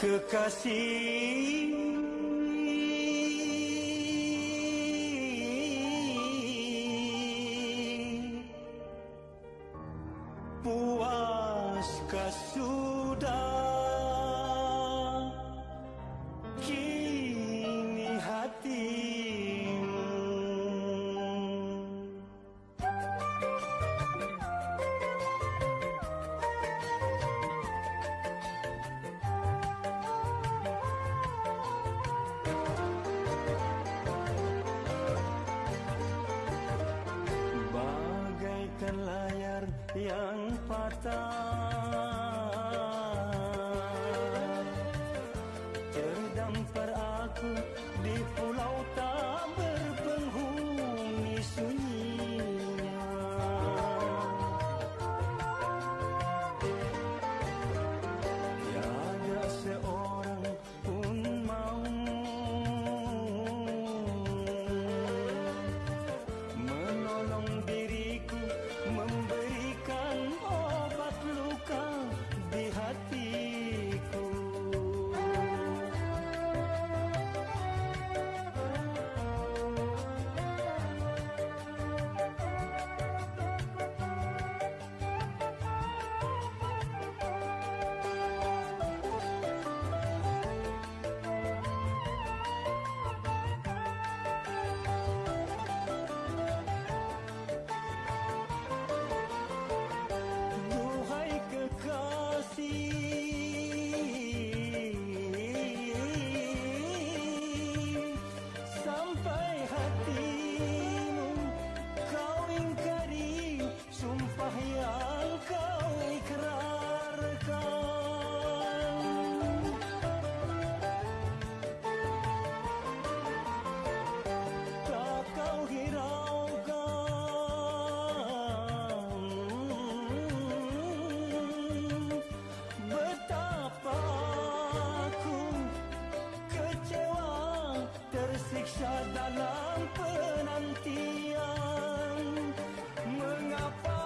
kekasih. syah dalam penantian. Mengapa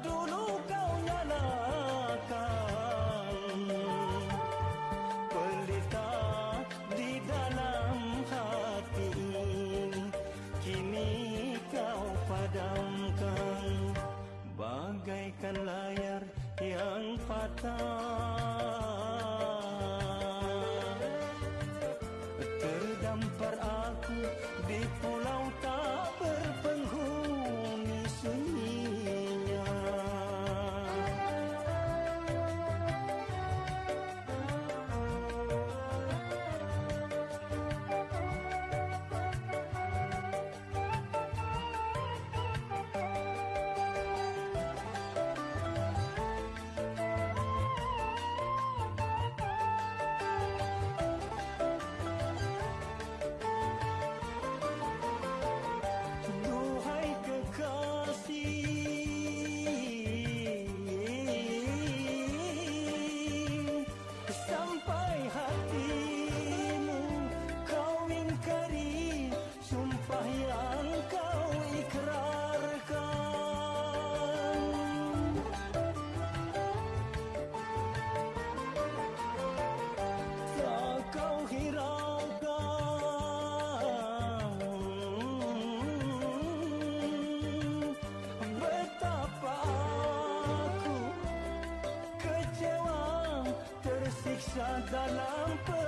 dulu kau nyalakan Pelita di dalam hati? Kini kau padamkan. Bagaikan layar yang patah. dalam pe